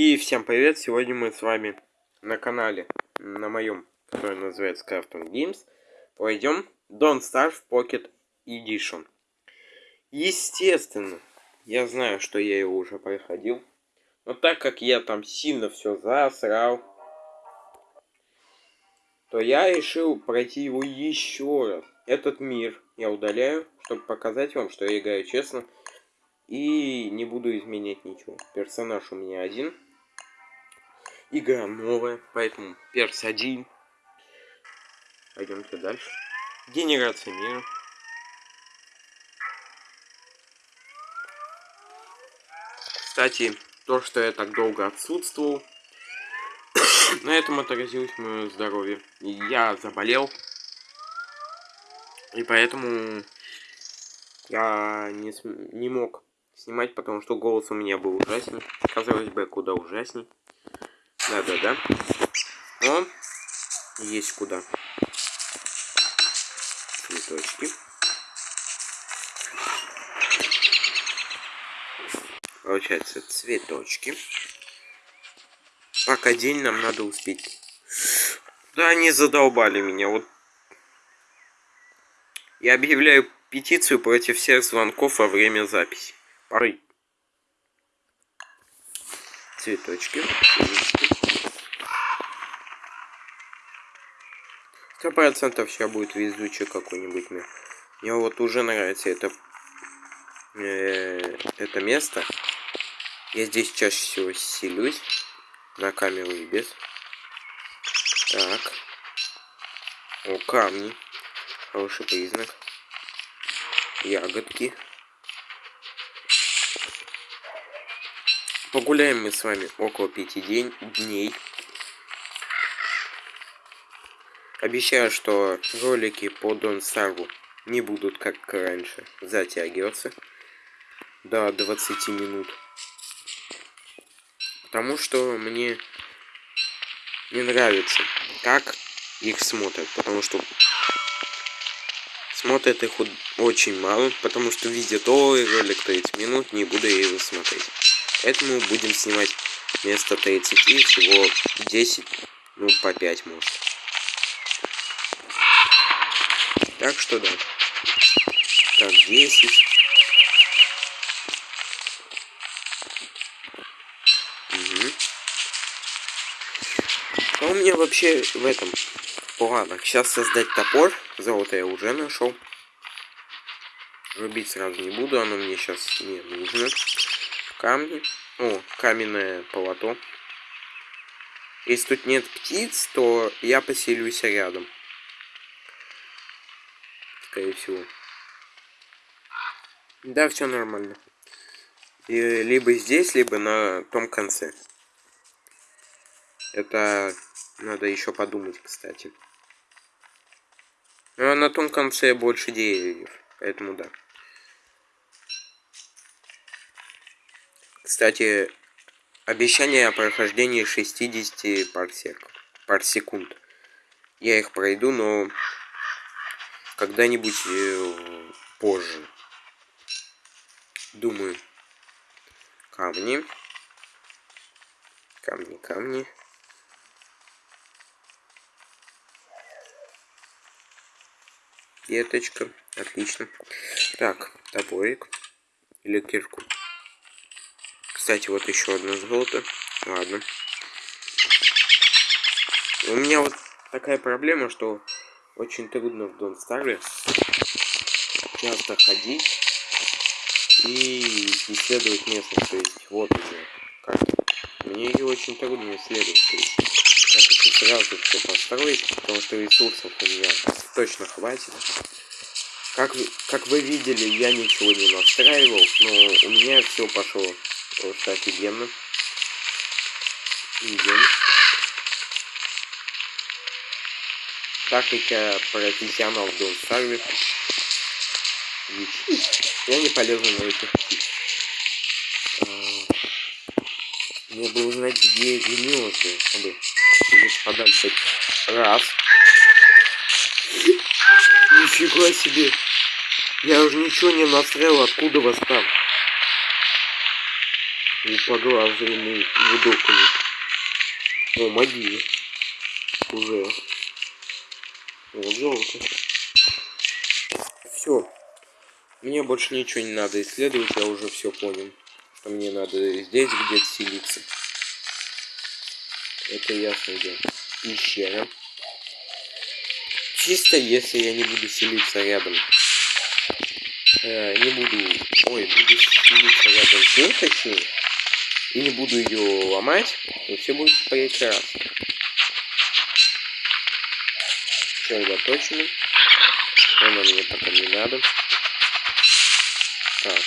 И всем привет! Сегодня мы с вами на канале, на моем, который называется Crafton Games, пройдем Don't Starve Pocket Edition. Естественно, я знаю, что я его уже проходил, но так как я там сильно все засрал, то я решил пройти его еще раз. Этот мир я удаляю, чтобы показать вам, что я играю честно. И не буду изменять ничего. Персонаж у меня один. Игра новая, поэтому перс один. Пойдемте дальше. Генерация мира. Кстати, то, что я так долго отсутствовал, на этом отразилось мое здоровье. Я заболел. И поэтому я не, не мог снимать, потому что голос у меня был ужасный. Казалось бы, куда ужасней. Да-да-да. Но есть куда. Цветочки. Получается, цветочки. Пока день нам надо успеть. Да, они задолбали меня. Вот я объявляю петицию против всех звонков во время записи. Поры. Цветочки. Сто процентов сейчас будет везучий какой-нибудь мир. Мне вот уже нравится это, э, это место. Я здесь чаще всего селюсь. На камеру и без. Так. О, камни. Хороший признак. Ягодки. Погуляем мы с вами около пяти день, дней. Обещаю, что ролики по Дон Сарву не будут, как раньше, затягиваться до 20 минут. Потому что мне не нравится, как их смотрят. Потому что смотрят их очень мало. Потому что видят, ой, ролик 30 минут, не буду я его смотреть. Поэтому будем снимать вместо 30 всего 10, ну по 5 может. Так что да. Так, 10. Угу. А у меня вообще в этом планах сейчас создать топор. Золото я уже нашел. Рубить сразу не буду, оно мне сейчас не нужно камни. О, каменное полото. Если тут нет птиц, то я поселюсь рядом. Скорее всего. Да, все нормально. И либо здесь, либо на том конце. Это надо еще подумать, кстати. Но на том конце больше деревьев, поэтому да. Кстати, обещание о прохождении 60 парсек, парсекунд. Я их пройду, но когда-нибудь э, позже. Думаю. Камни. Камни, камни. Веточка. Отлично. Так, топорик. Или кирку. Кстати, вот еще одно золото. Ладно. У меня вот такая проблема, что очень трудно в Дон Старе часто ходить и исследовать местность. То есть вот уже карта. Мне ее очень трудно исследовать. То есть я хочу сразу все построить, потому что ресурсов у меня точно хватит. Как, как вы видели, я ничего не настраивал, но у меня все пошло Просто офигенно. Идем. Так как я профессионал в Донстарве. Я не полезу на этих. А, мне бы узнать, где гнезда, чтобы жить подальше. Раз. Нифига себе. Я уже ничего не настроил, откуда вас там. И по глазу ему выдохнули. О, могила. Уже. Вот золото. Все. Мне больше ничего не надо исследовать, я уже все понял. Что мне надо здесь где-то селиться. Это ясно дело. Пещера. Чисто если я не буду селиться рядом. Э, не буду... Ой, буду селиться рядом с ней, точнее. И не буду ее ломать, то все будет прекрасно. Сосредоточены. Она мне пока не надо. Так.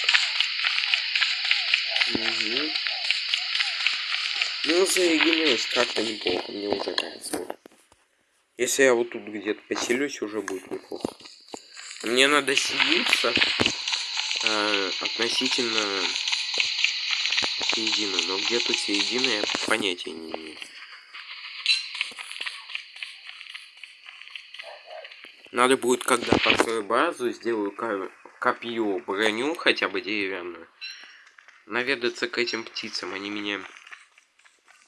Угу. Ну, зарегенилось как-то неплохо, мне уже нравится. Если я вот тут где-то поселюсь, уже будет неплохо. Мне надо селиться э, относительно середины, но где тут середина, я понятия не имею. Надо будет, когда построю базу, сделаю копье, броню, хотя бы деревянную. Наведаться к этим птицам, они меня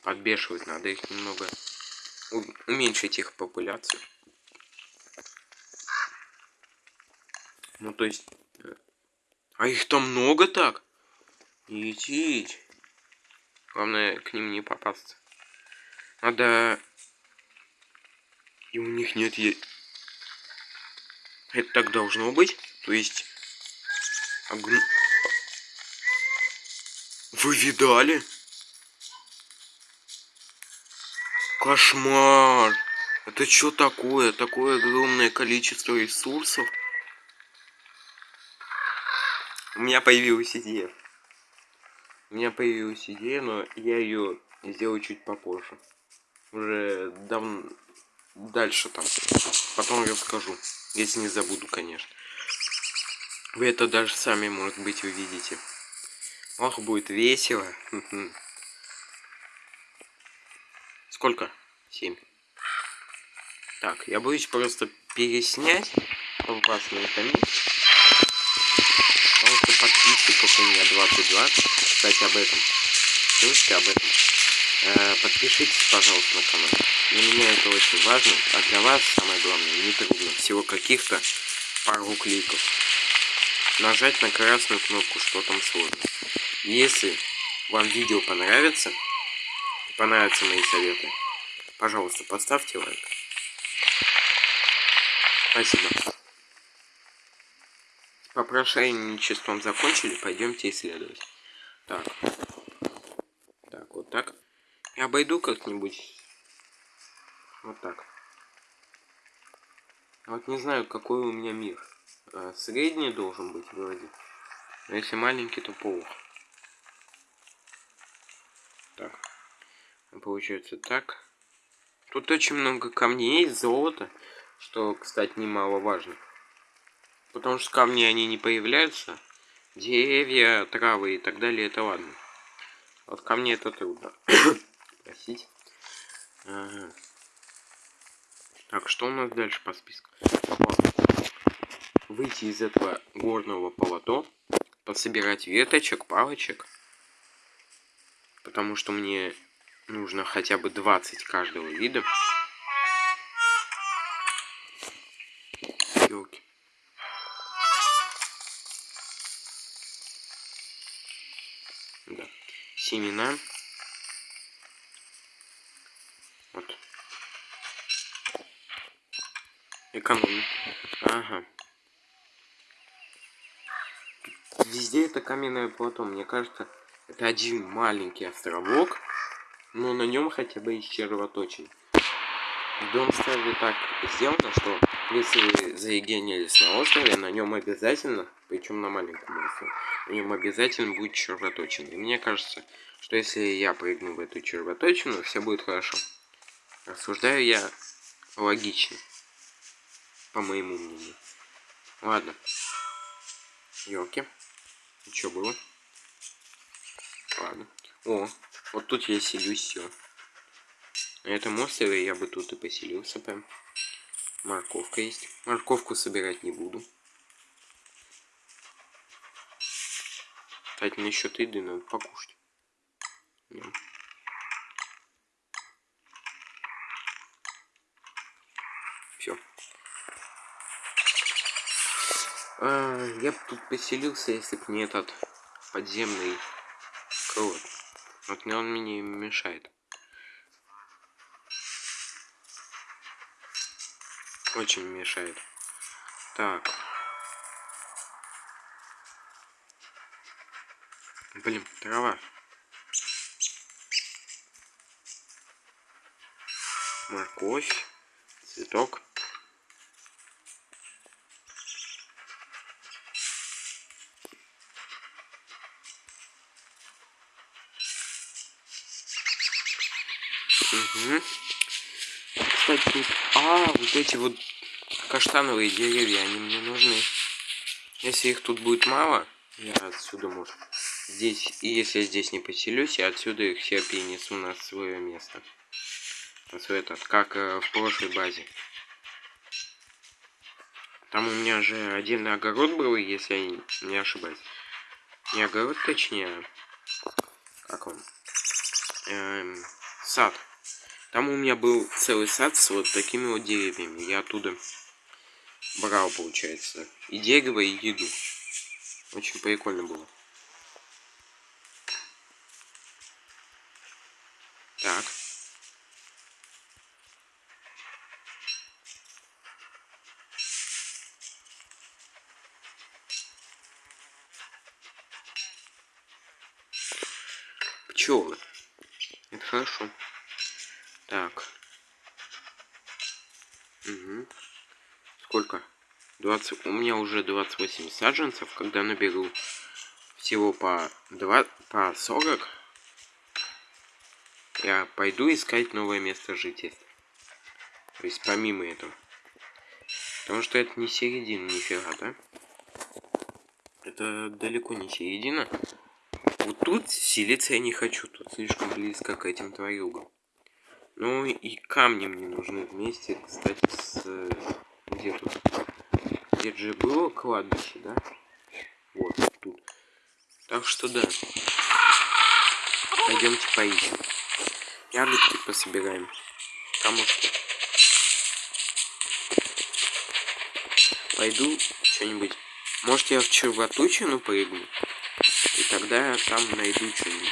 подбешивают, надо их немного уменьшить их популяцию. Ну, то есть... Э, а их там много так? Идите. Главное, к ним не попасться. Надо... И у них нет... Это так должно быть? То есть... Огн... Вы видали? Кошмар! Это что такое? Такое огромное количество ресурсов? У меня появилась идея. У меня появилась идея, но я ее сделаю чуть попозже. Уже давно... Дальше там. Потом расскажу. Если не забуду, конечно. Вы это даже сами, может быть, увидите. Ох, будет весело. Сколько? Семь. Так, я боюсь просто переснять вас на этом Потому что подписчиков у меня 22. Кстати, об этом. Слышите об этом? Э, подпишитесь, пожалуйста, на канал. Для меня это очень важно, а для вас самое главное, не трудно. Всего каких-то пару кликов. Нажать на красную кнопку, что там сложно. Если вам видео понравится, понравятся мои советы, пожалуйста, поставьте лайк. Спасибо. С попрошайничеством закончили, пойдемте исследовать. Так. Так, вот так. Я обойду как-нибудь. Вот так. Вот не знаю, какой у меня мир. А, средний должен быть вроде. Но если маленький, то плохо. Так. Получается так. Тут очень много камней, золота, что, кстати, немаловажно. Потому что камни, они не появляются. Деревья, травы и так далее, это ладно. Вот камни это трудно. Простите. Ага. Так, что у нас дальше по списку? Выйти из этого горного полото, пособирать веточек, палочек. Потому что мне нужно хотя бы 20 каждого вида. Ёлки. Да. Семена. Экономим. Ага. Везде это каменное плато. Мне кажется, это один маленький островок но на нем хотя бы есть червоточин. В Донстаре так сделано, что если вы зарегенились на острове, на нем обязательно, причем на маленьком острове, на нем обязательно будет червоточин. И мне кажется, что если я прыгну в эту червоточину, все будет хорошо. Рассуждаю я логично, по моему мнению. Ладно. Ёлки. Что было? Ладно. О, вот тут я селюсь, все. На этом острове я бы тут и поселился прям. Морковка есть. Морковку собирать не буду. Кстати, насчет еды надо покушать. Идем. Все. А, я бы тут поселился, если бы не этот подземный крот. Вот мне он мне мешает. Очень мешает. Так. Блин, трава. Морковь. Цветок. Тут... А, вот эти вот каштановые деревья, они мне нужны. Если их тут будет мало, я отсюда, может, здесь... И если я здесь не поселюсь, я отсюда их все перенесу на свое место. На свой этот, как э, в прошлой базе. Там у меня же один огород был, если я не ошибаюсь. Не огород, точнее. Как он? Эм, сад. Там у меня был целый сад с вот такими вот деревьями. Я оттуда брал, получается, и дерево, и еду. Очень прикольно было. Так. Пчелы. Это хорошо. Так. Угу. Сколько? 20. У меня уже 28 саджанцев. Когда наберу всего по 2, по 40, я пойду искать новое место жительства. То есть помимо этого. Потому что это не середина, нифига, да? Это далеко не середина. Вот тут селиться я не хочу. Тут слишком близко к этим тварюгам. Ну и камни мне нужны вместе, кстати, с... Где тут? Где же было кладбище, да? Вот, тут. Так что да. Пойдемте поищем. Ягодки пособираем. Камушки. Пойду что-нибудь. Может я в червотучину прыгну? И тогда я там найду что-нибудь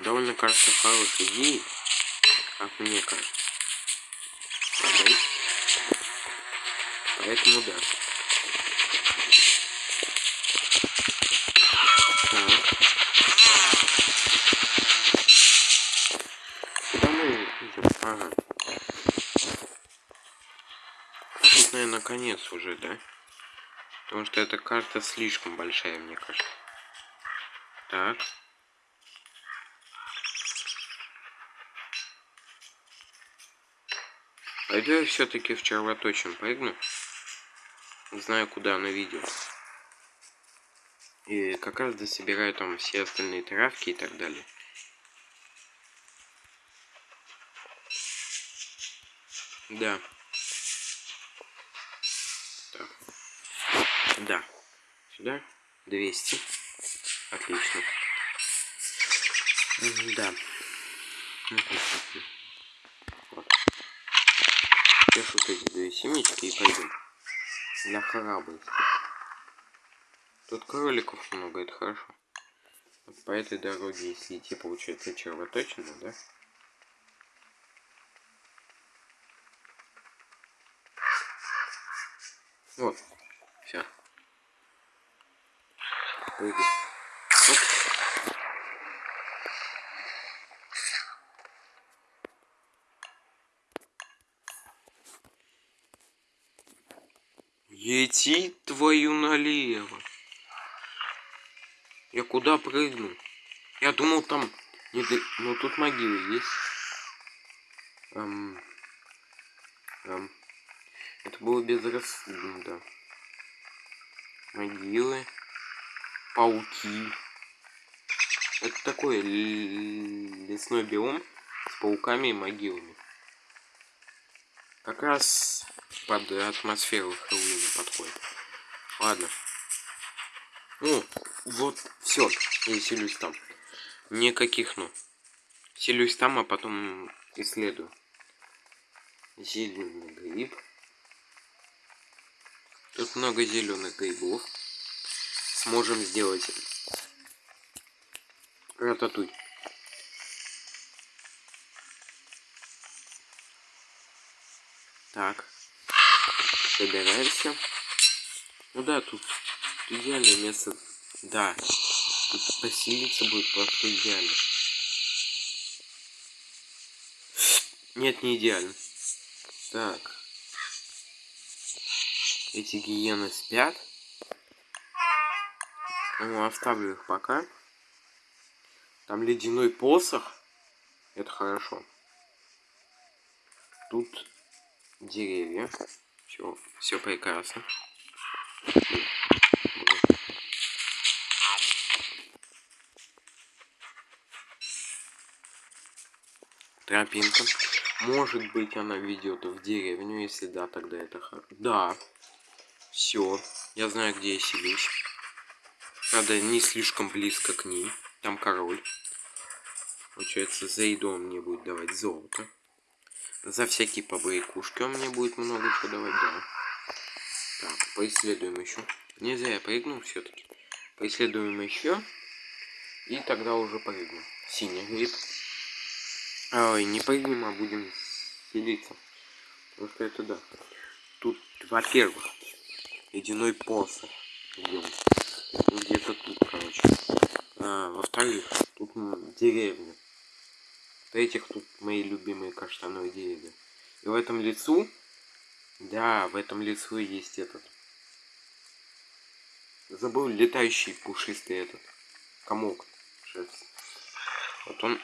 довольно кажется хорошей идеей, как мне кажется. Правда? Поэтому да. Так. Тут, наверное, конец уже, да? Потому что эта карта слишком большая, мне кажется. Так. Пойду я все-таки в червоточин прыгну. Знаю, куда она видео. И как раз дособираю там все остальные травки и так далее. Да. Так. Да. Сюда. 200. Отлично. Да. Сейчас вот эти две семечки и пойдем. Для храбрости. Тут кроликов много, это хорошо. Вот по этой дороге, если идти, получается червоточина, да? Вот. Все. Прыгай. Идти твою налево. Я куда прыгну? Я думал там... Не до... Ну тут могилы есть. Эм... Эм... Это было безрассудно, да. Могилы. Пауки. Это такой лесной биом с пауками и могилами. Как раз под атмосферу Хэллоуина подходит. Ладно. Ну, вот, все, я селюсь там. Никаких, ну. Селюсь там, а потом исследую. Зеленый гриб. Тут много зеленых грибов. Сможем сделать рататуй. Так. Собираемся. Ну да, тут идеальное место. Да. Тут поселиться будет просто идеально. Нет, не идеально. Так. Эти гиены спят. Ну, оставлю их пока. Там ледяной посох. Это хорошо. Тут деревья. Все, все прекрасно. Тропинка. Может быть, она ведет в деревню, если да, тогда это хорошо. Да. Все. Я знаю, где я селюсь. Правда, не слишком близко к ней. Там король. Получается, за еду он мне будет давать золото. За всякие побрякушки он мне будет много чего давать, да. Так, поисследуем еще. Не зря я прыгнул все-таки. Поисследуем еще. И тогда уже прыгнем. Синий гриб. Ой, не прыгнем, а будем селиться. Потому что это да. Тут, во-первых, ледяной посох. Где-то тут, короче. А, Во-вторых, тут деревня. В-третьих, тут мои любимые каштановые деревья. И в этом лицу, да, в этом лицу есть этот. Забыл летающий пушистый этот комок. Вот он